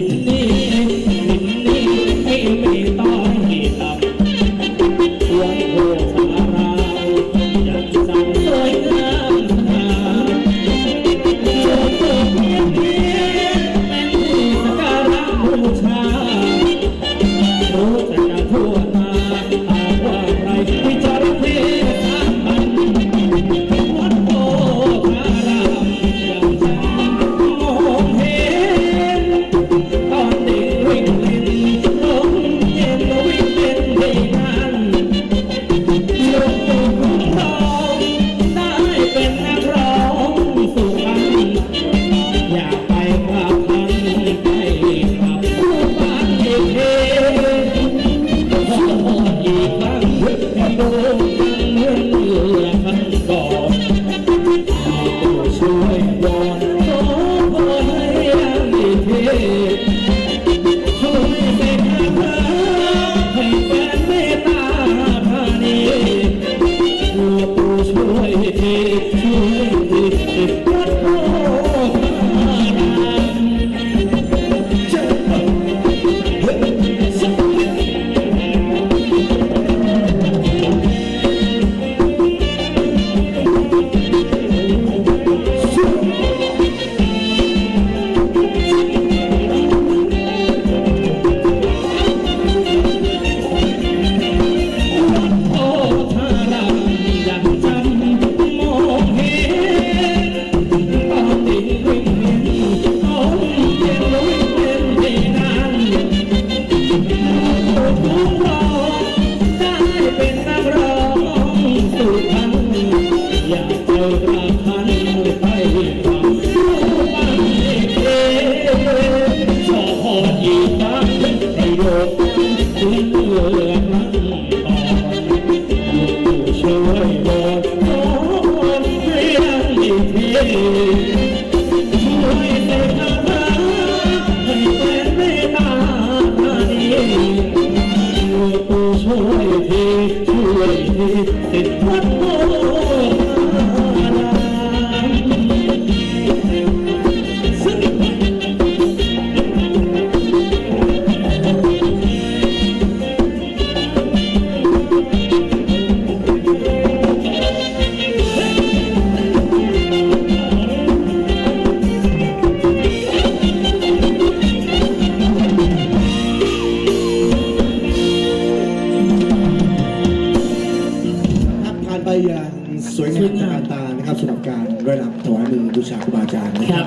जितने 下国家。